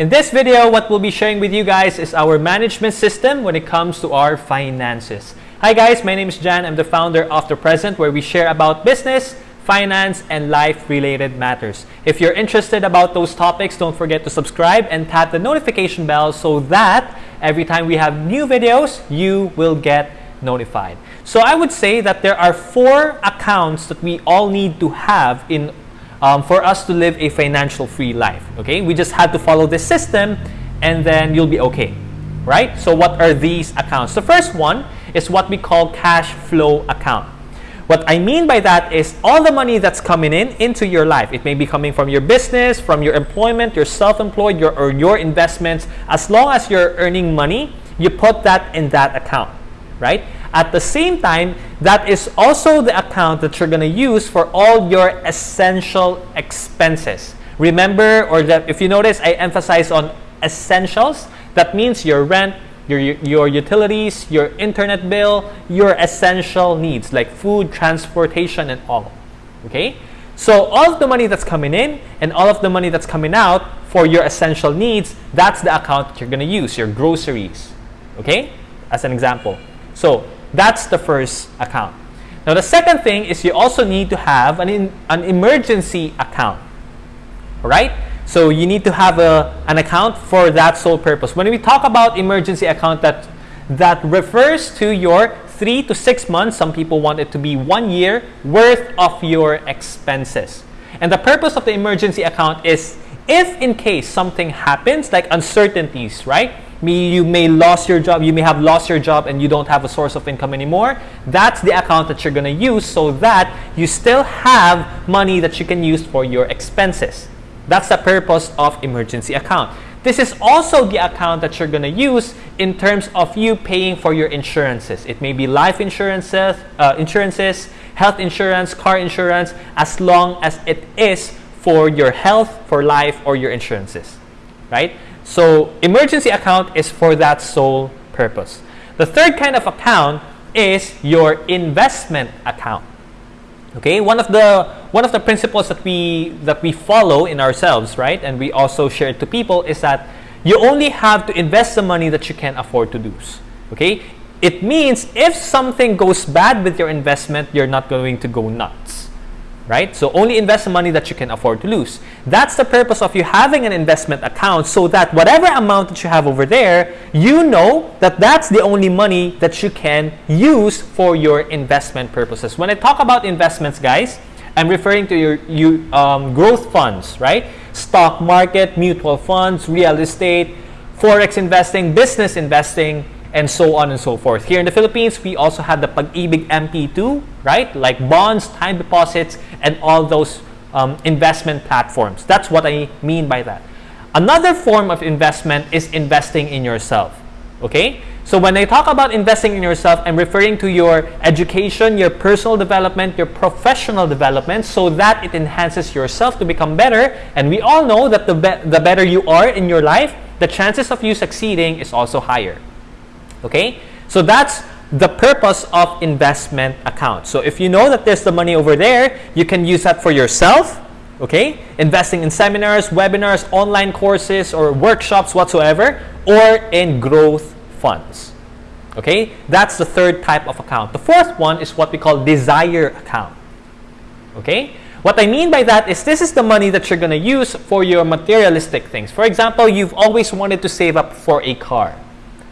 In this video, what we'll be sharing with you guys is our management system when it comes to our finances. Hi guys, my name is Jan. I'm the founder of The Present where we share about business, finance, and life-related matters. If you're interested about those topics, don't forget to subscribe and tap the notification bell so that every time we have new videos, you will get notified. So I would say that there are four accounts that we all need to have in um, for us to live a financial free life. Okay, we just had to follow this system and then you'll be okay. Right? So what are these accounts? The first one is what we call cash flow account. What I mean by that is all the money that's coming in into your life. It may be coming from your business, from your employment, your self-employed, your, or your investments. As long as you're earning money, you put that in that account, right? At the same time, that is also the account that you're going to use for all your essential expenses. Remember, or that if you notice, I emphasize on essentials. That means your rent, your, your utilities, your internet bill, your essential needs like food, transportation, and all. Okay? So all of the money that's coming in and all of the money that's coming out for your essential needs, that's the account that you're going to use, your groceries. Okay? As an example. So that's the first account. Now the second thing is you also need to have an, in, an emergency account. Alright? So you need to have a, an account for that sole purpose. When we talk about emergency account, that, that refers to your three to six months, some people want it to be one year, worth of your expenses. And the purpose of the emergency account is if in case something happens, like uncertainties, right? You may lose your job, you may have lost your job and you don't have a source of income anymore. That's the account that you're going to use so that you still have money that you can use for your expenses. That's the purpose of emergency account. This is also the account that you're going to use in terms of you paying for your insurances. It may be life insurances, uh, insurances, health insurance, car insurance, as long as it is for your health, for life, or your insurances, right? So emergency account is for that sole purpose. The third kind of account is your investment account. Okay, one of the one of the principles that we that we follow in ourselves, right, and we also share it to people is that you only have to invest the money that you can afford to lose. Okay, it means if something goes bad with your investment, you're not going to go nuts. Right? So only invest the money that you can afford to lose. That's the purpose of you having an investment account so that whatever amount that you have over there, you know that that's the only money that you can use for your investment purposes. When I talk about investments, guys, I'm referring to your you, um, growth funds, right? Stock market, mutual funds, real estate, forex investing, business investing, and so on and so forth. Here in the Philippines, we also have the Pag-ibig MP2, right? Like bonds, time deposits, and all those um, investment platforms. That's what I mean by that. Another form of investment is investing in yourself, okay? So when I talk about investing in yourself, I'm referring to your education, your personal development, your professional development so that it enhances yourself to become better. And we all know that the, be the better you are in your life, the chances of you succeeding is also higher. Okay? So that's the purpose of investment account. So if you know that there's the money over there, you can use that for yourself, okay? Investing in seminars, webinars, online courses, or workshops whatsoever, or in growth funds. Okay? That's the third type of account. The fourth one is what we call desire account. Okay? What I mean by that is this is the money that you're going to use for your materialistic things. For example, you've always wanted to save up for a car.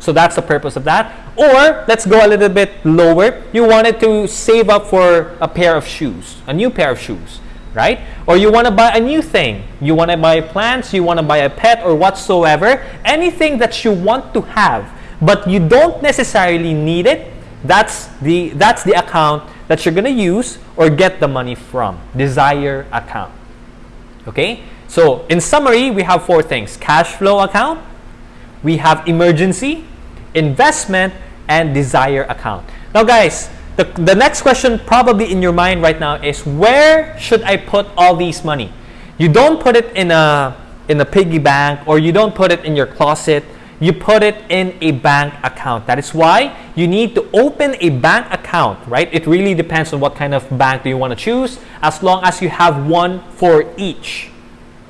So that's the purpose of that. Or let's go a little bit lower. You wanted to save up for a pair of shoes, a new pair of shoes, right? Or you want to buy a new thing. You want to buy plants, you want to buy a pet or whatsoever. Anything that you want to have, but you don't necessarily need it. That's the that's the account that you're going to use or get the money from. Desire account. Okay? So, in summary, we have four things. Cash flow account, we have emergency, investment, and desire account. Now guys, the, the next question probably in your mind right now is where should I put all these money? You don't put it in a, in a piggy bank or you don't put it in your closet. You put it in a bank account. That is why you need to open a bank account, right? It really depends on what kind of bank do you want to choose as long as you have one for each.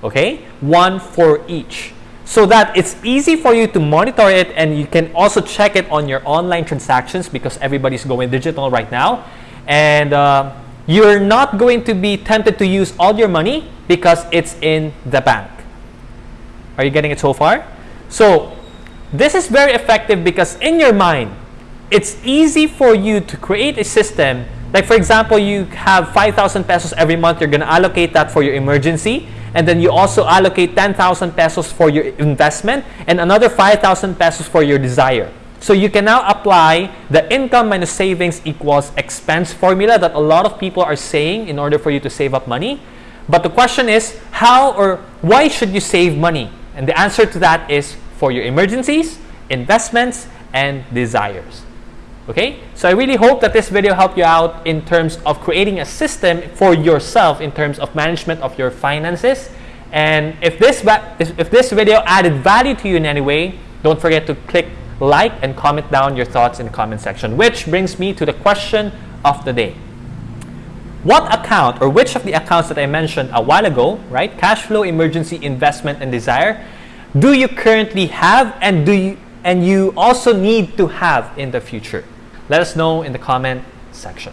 Okay? One for each. So that it's easy for you to monitor it and you can also check it on your online transactions because everybody's going digital right now. And uh, you're not going to be tempted to use all your money because it's in the bank. Are you getting it so far? So this is very effective because in your mind, it's easy for you to create a system. Like for example, you have 5,000 pesos every month, you're going to allocate that for your emergency. And then you also allocate 10,000 pesos for your investment and another 5,000 pesos for your desire. So you can now apply the income minus savings equals expense formula that a lot of people are saying in order for you to save up money. But the question is, how or why should you save money? And the answer to that is for your emergencies, investments, and desires. Okay, so I really hope that this video helped you out in terms of creating a system for yourself in terms of management of your finances. And if this, if this video added value to you in any way, don't forget to click like and comment down your thoughts in the comment section. Which brings me to the question of the day. What account or which of the accounts that I mentioned a while ago, right? Cash flow, emergency, investment, and desire, do you currently have and do you and you also need to have in the future? Let us know in the comment section.